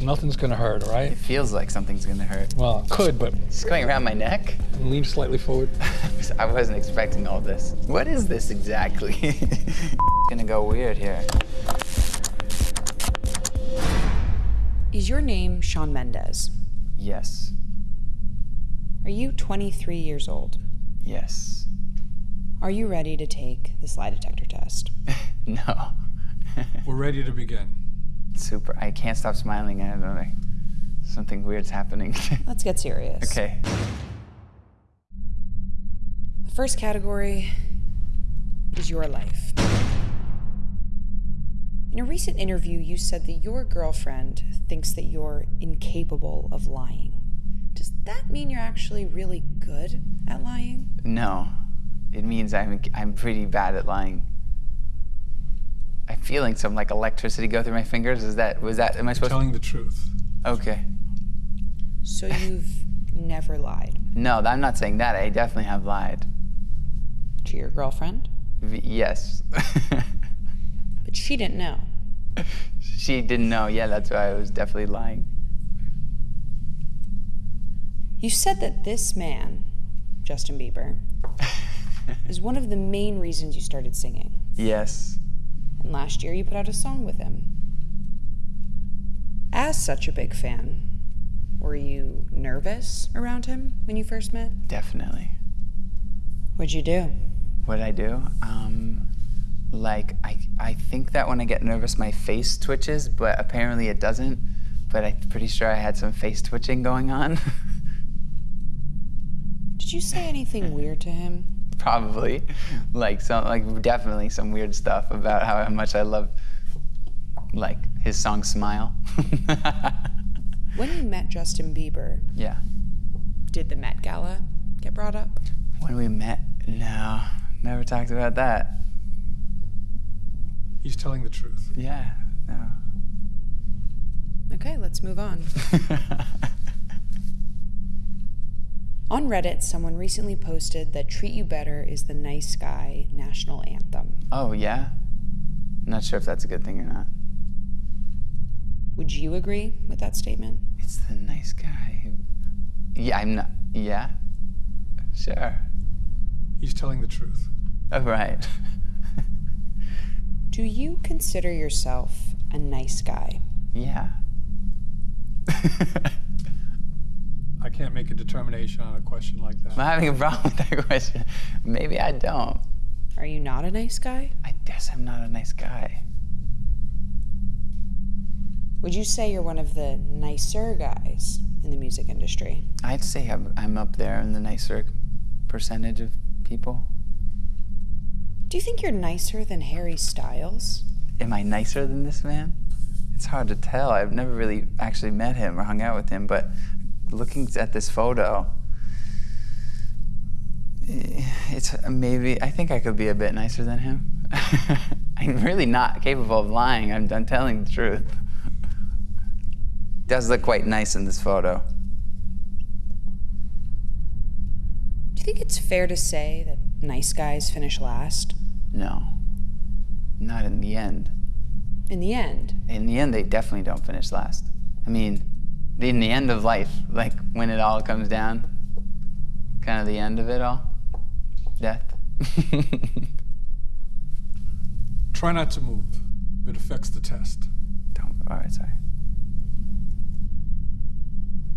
Nothing's gonna hurt, all right? It feels like something's gonna hurt. Well, it could, but It's going around my neck. lean slightly forward. I wasn't expecting all this. What is this exactly? it's gonna go weird here. Is your name Shawn Mendes? Yes. Are you 23 years old? Yes. Are you ready to take this lie detector test? No. We're ready to begin. Super. I can't stop smiling. I don't know. like, Something weird's happening. Let's get serious. okay. The first category is your life. In a recent interview, you said that your girlfriend thinks that you're incapable of lying. Does that mean you're actually really good at lying? No. It means I'm I'm pretty bad at lying. I'm feeling some like electricity go through my fingers. Is that was that am I supposed Telling the truth. Okay. So you've never lied No, I'm not saying that. I definitely have lied. to your girlfriend, V- yes. but she didn't know. she didn't know. Yeah, that's why I was definitely lying. You said that this man, Justin Bieber, is one of the main reasons you started singing. Yes. And last year you put out a song with him. As such a big fan, were you nervous around him when you first met? Definitely. What'd you do? What did I do? Um, like I, I think that when I get nervous, my face twitches, but apparently it doesn't. But I'm pretty sure I had some face twitching going on. Did you say anything weird to him? Probably, like some, like definitely some weird stuff about how much I love, like his song "Smile." When you met Justin Bieber, yeah. did the Met Gala get brought up? When we met, no, never talked about that. He's telling the truth. Yeah, no. Okay, let's move on. On Reddit, someone recently posted that Treat You Better is the nice guy national anthem. oh yeah. I'm Not sure if that's a good thing or not. Would you agree with that statement? It's the nice guy. who- Yeah, I'm not. Yeah. Sure. He's telling the truth. Oh, right. Do you consider yourself a nice guy? yeah. I can't make a determination on a question like that. I'm having a problem with that question. Maybe I don't. Are you not a nice guy? I guess I'm not a nice guy. Would you say you're one of the nicer guys in the music industry? I'd say I'm, I'm up there in the nicer percentage of people. Do you think you're nicer than Harry Styles? Am I nicer than this man? It's hard to tell. I've never really actually met him or hung out with him, but looking at this photo, it's maybe, I think I could be a bit nicer than him. I'm really not capable of lying. I'm, I'm telling the truth. Does look quite nice in this photo. Do you think it's fair to say that nice guys finish last? No, not in the end. In the end, In the end, they definitely don't finish last. I mean, in the end of life, like when it all comes down, kind of the end of it all, death. Try not to move. It affects the test. don't. All right, sorry.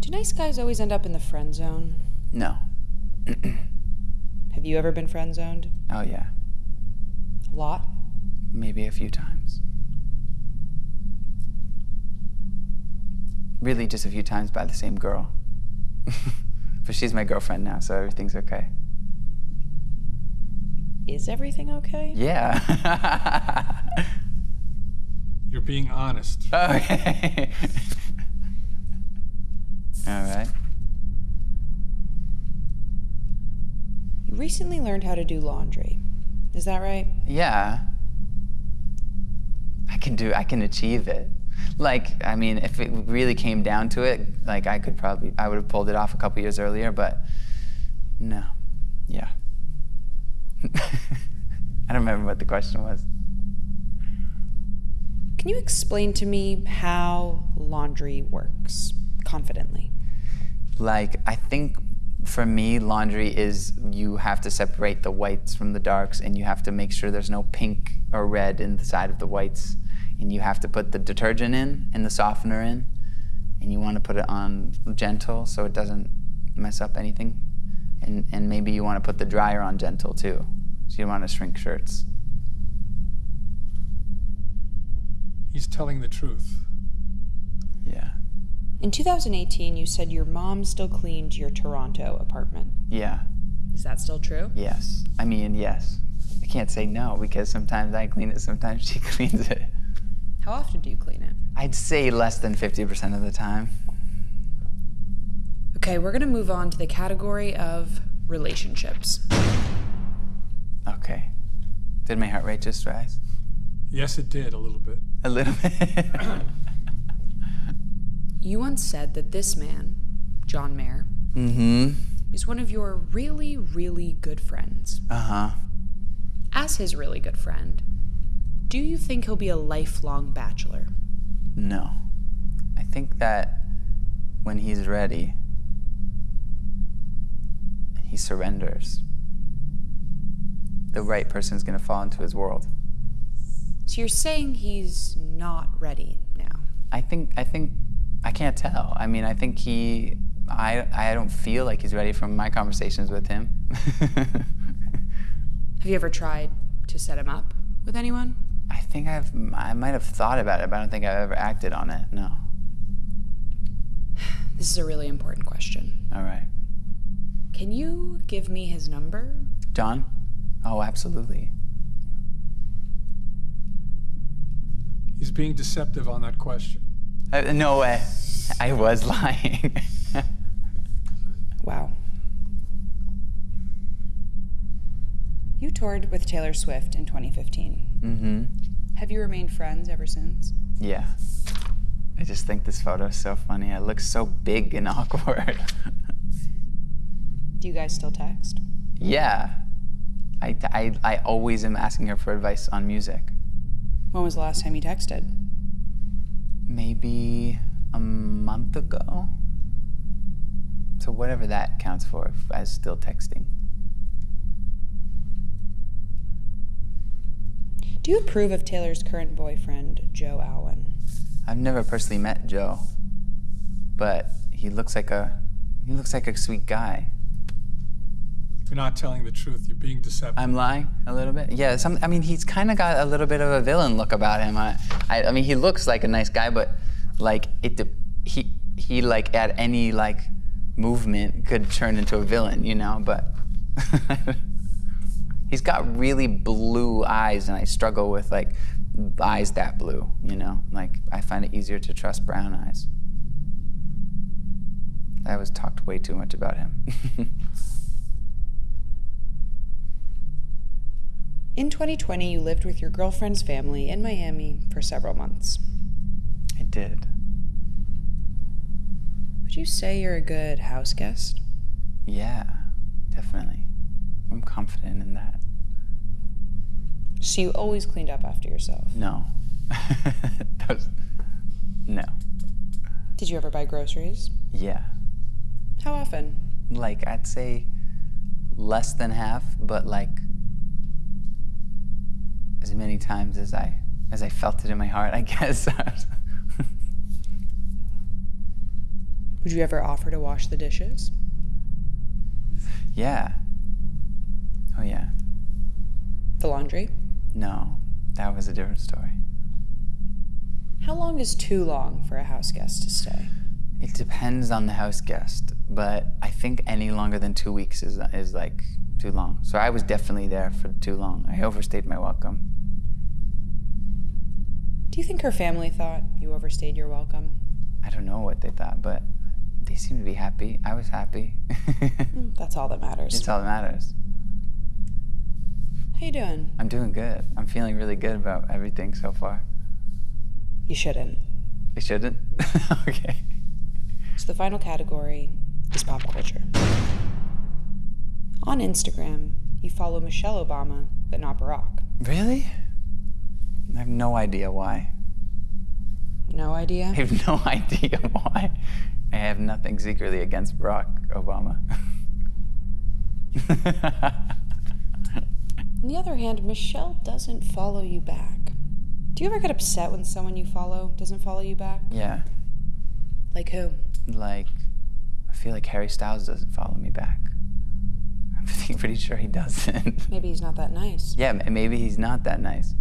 do nice guys always end up in the friend zone? No. Have you ever been friend zoned? Oh yeah, A lot? maybe a few times. Really, just a few times by the same girl. but she's my girlfriend now, so everything's okay. Is everything okay? Yeah. You're being honest. Okay. All right. You recently learned how to do laundry. Is that right? Yeah. I can do I can achieve it. Like, I mean, if it really came down to it, like I could probably I would have pulled it off a couple years earlier, but no. Yeah. I don't remember what the question was. Can you explain to me how laundry works confidently? Like, I think for me, laundry is you have to separate the whites from the darks and you have to make sure there's no pink or red inside of the whites. And you have to put the detergent in and the softener in. And you want to put it on gentle so it doesn't mess up anything. And, and maybe you want to put the dryer on gentle too. So you don't want to shrink shirts. He's telling the truth. Yeah. In 2018, you said your mom still cleaned your Toronto apartment. Yeah. Is that still true? Yes. I mean, yes. I can't say no because sometimes I clean it, sometimes she cleans it. How often do you clean it? I'd say less than 50% of the time. Okay, we're gonna move on to the category of relationships. Okay. Did my heart rate just rise? Yes, it did a little bit. A little bit. You once said that this man, John Mayer, mm-hmm. is one of your really, really good friends. Uh-huh. As his really good friend, do you think he'll be a lifelong bachelor? No. I think that when he's ready, he surrenders. The right person is gonna fall into his world. So you're saying he's not ready now? I think I think I can't tell. I mean, I think he I I don't feel like he's ready from my conversations with him. Have you ever tried to set him up with anyone? I think I've I might have thought about it, but I don't think I've ever acted on it. No. This is a really important question. All right. Can you give me his number? John? Oh, absolutely. He's being deceptive on that question. Uh, no way. I was lying. Wow. You toured with Taylor Swift in 2015. mm-hmm. Have you remained friends ever since? Yeah. I just think this photo is so funny. It looks so big and awkward. Do you guys still text? yeah. I, I, I always am asking her for advice on music. When was the last time you texted? Maybe a month ago? So whatever that counts for as still texting. Do you approve of Taylor's current boyfriend, Joe Alwyn? I've never personally met Joe, but he looks like a he looks like a sweet guy. You're not telling the truth. You're being deceptive. I'm lying a little bit. Yeah, some. I mean, he's kind of got a little bit of a villain look about him. I, I, I mean, he looks like a nice guy, but like it, he, he like at any like movement could turn into a villain, you know. But he's got really blue eyes, and I struggle with like eyes that blue, you know. Like I find it easier to trust brown eyes. I was talked way too much about him. In 2020, you lived with your girlfriend's family in Miami for several months. I did. Would you say you're a good house guest? Yeah, definitely. I'm confident in that. So you always cleaned up after yourself. No. Those, no. Did you ever buy groceries? Yeah. How often? Like, I'd say less than half, but like as many times as I as I felt it in my heart, I guess. Would you ever offer to wash the dishes? yeah. Oh yeah. The laundry? No, that was a different story. How long is too long for a house guest to stay? It depends on the house guest, but I think any longer than two weeks is is like too long. So I was definitely there for too long. I overstayed my welcome. Do you think her family thought you overstayed your welcome? I don't know what they thought, but they seemed to be happy. I was happy. Mm, That's all that matters. It's all that matters. How you doing? I'm doing good. I'm feeling really good about everything so far. You shouldn't. I shouldn't? okay. So the final category is pop culture. On Instagram, you follow Michelle Obama, but not Barack. Really? I have no idea why. No idea? I have no idea why. I have nothing secretly against Barack Obama. On the other hand, Michelle doesn't follow you back. Do you ever get upset when someone you follow doesn't follow you back? yeah, Like who? like, I feel like Harry Styles doesn't follow me back. I'm pretty- sure he doesn't. Maybe he's not that nice. yeah, maybe he's not that nice.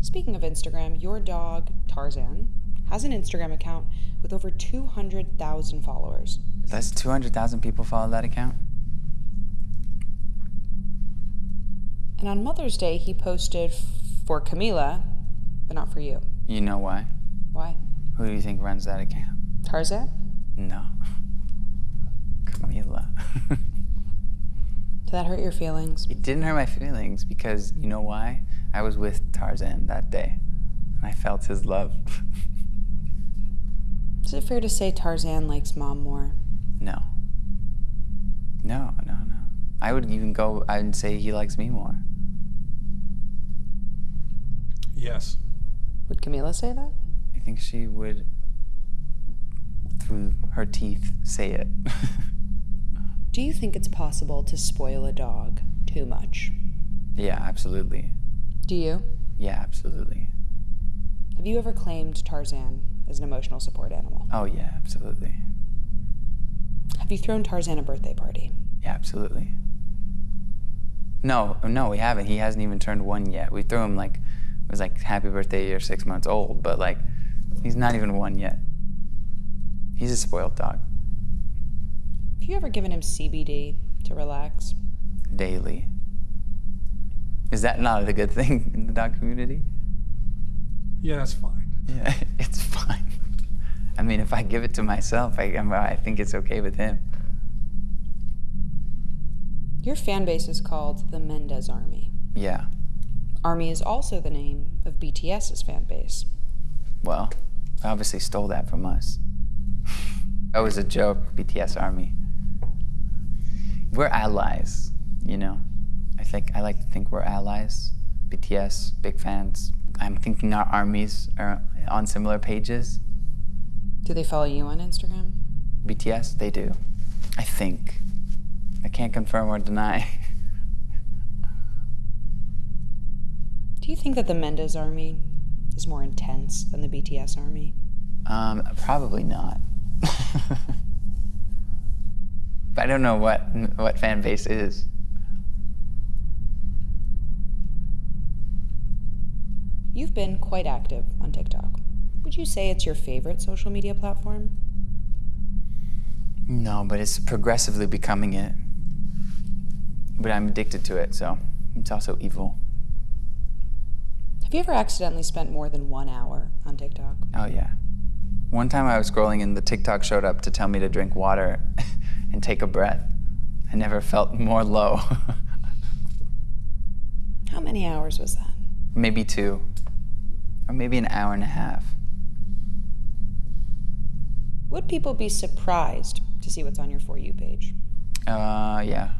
Speaking of Instagram, your dog, Tarzan, has an Instagram account with over 200,000 followers. That's 200,000 people follow that account? And on Mother's Day, he posted for Camila, but not for you. You know why? Why? Who do you think runs that account? Tarzan? No. Camila. Did that hurt your feelings? it didn't hurt my feelings because you know why? I was with Tarzan that day and I felt his love. Is it fair to say Tarzan likes mom more? no. No, no, no. I would even go and say he likes me more. Yes. Would Camila say that? I think she would, through her teeth, say it. Do you think it's possible to spoil a dog too much? yeah, absolutely. Do you? Yeah, absolutely. Have you ever claimed Tarzan as an emotional support animal? Oh, yeah, absolutely. Have you thrown Tarzan a birthday party? Yeah, absolutely. No, no, we haven't. He hasn't even turned one yet. We threw him like it was like happy birthday, you're six months old, but like he's not even one yet. He's a spoiled dog. Have you ever given him CBD to relax? Daily. Is that not a good thing in the dog community? Yeah, that's fine. Yeah, it's fine. I mean, if I give it to myself, I, I'm- I think it's okay with him. Your fan base is called the Mendes Army. Yeah. Army is also the name of BTS's fan base. Well, they obviously stole that from us. that was a joke, BTS Army. We're allies, you know. I think I like to think we're allies. BTS, big fans. I'm thinking our armies are on similar pages. Do they follow you on Instagram? BTS, they do. I think. I can't confirm or deny. Do you think that the Mendes Army is more intense than the BTS Army? Um, probably not. but I don't know what what fan base is. You've been quite active on TikTok. Would you say it's your favorite social media platform? No, but it's progressively becoming it. But I'm addicted to it, so it's also evil. Have you ever accidentally spent more than one hour on TikTok? Oh yeah. One time I was scrolling and the TikTok showed up to tell me to drink water and take a breath. I never felt more low. How many hours was that? maybe two, or maybe an hour and a half. Would people be surprised to see what's on your For You page? Uh, yeah.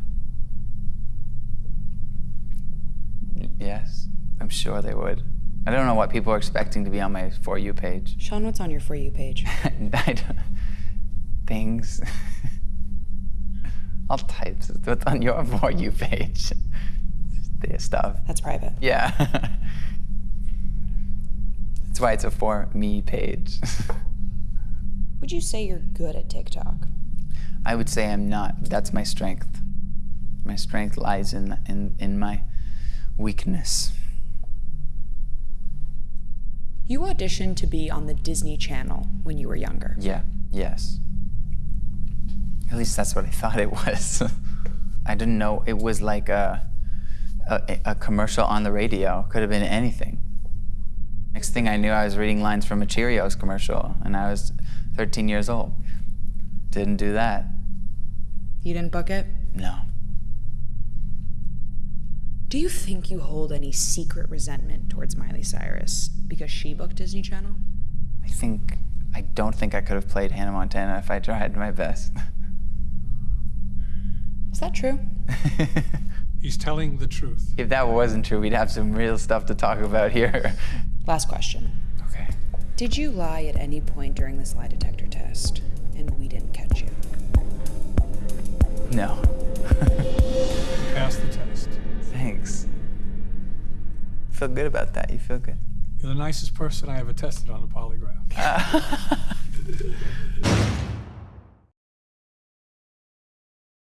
Yes, I'm sure they would. I don't know what people are expecting to be on my For You page. Shawn, what's on your For You page? I don't, things. All types. What's on your For You page? Just the stuff. That's private. Yeah. That's why it's a For Me page. Would you say you're good at TikTok? I would say I'm not. That's my strength. My strength lies in in, in my weakness. You auditioned to be on the Disney Channel when you were younger. Yeah. Yes. At least that's what I thought it was. I didn't know it was like a, a a commercial on the radio. Could have been anything. Next thing I knew, I was reading lines from a Cheerios commercial, and I was 13 years old. Didn't do that. You didn't book it? No. Do you think you hold any secret resentment towards Miley Cyrus because she booked Disney Channel? I think I don't think I could have played Hannah Montana if I tried my best. Is that true? He's telling the truth. if that wasn't true, we'd have some real stuff to talk about here. Last question. Okay. Did you lie at any point during this lie detector test and we didn't catch you? No. Pass the test. Thanks. Feel good about that. You feel good? You're the nicest person I ever tested on a polygraph.